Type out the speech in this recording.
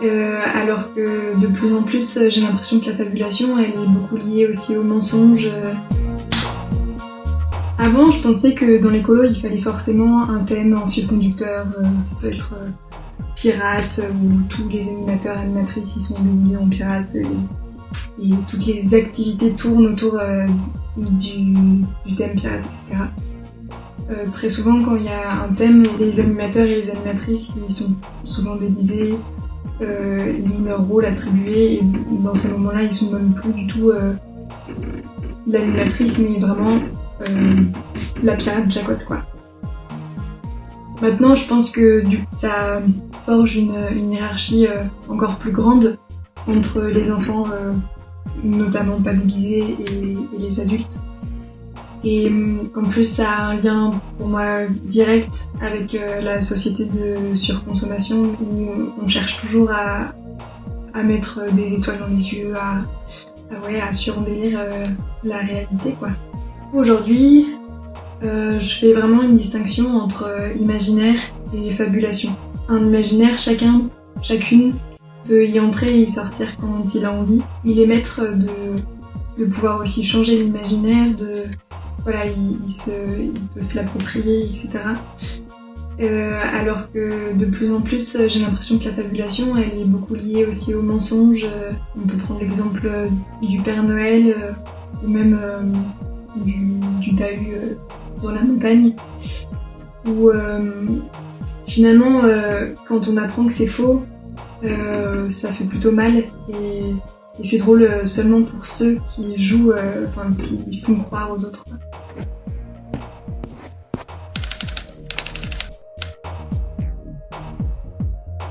Euh, alors que de plus en plus, j'ai l'impression que la fabulation, elle est beaucoup liée aussi au mensonge. Avant, je pensais que dans les colos, il fallait forcément un thème en fil conducteur. Euh, ça peut être euh, pirate, où tous les animateurs et animatrices ils sont déguisés en pirates et, toutes les activités tournent autour du, thème pirate, etc. très souvent, quand il y a un thème, les animateurs et les animatrices ils sont souvent déguisés, euh, ils ont leur rôle attribué et dans ces moments-là, ils sont même plus du tout euh, l'animatrice, mais vraiment euh, la pirate Jacotte, quoi. Maintenant, je pense que du coup, ça forge une, hiérarchie encore plus grande entre les enfants, notamment pas déguisés, et les adultes et hum, qu'en plus ça a un lien pour moi direct avec euh, la société de surconsommation où on cherche toujours à, mettre des étoiles dans les yeux, à, à, ouais, à surembellir euh, la réalité quoi. Aujourd'hui, euh, je fais vraiment une distinction entre imaginaire et fabulation. Un imaginaire, chacun, chacune peut y entrer et y sortir quand il a envie. Il est maître de, de pouvoir aussi changer l'imaginaire, de voilà, il, peut se l'approprier, etc. Euh, alors que de plus en plus, j'ai l'impression que la fabulation, elle est beaucoup liée aussi au mensonge. On peut prendre l'exemple du Père Noël ou même du, du dans la montagne, où finalement, quand on apprend que c'est faux, ça fait plutôt mal et c'est drôle euh, seulement pour ceux qui jouent, euh, enfin qui font croire aux autres.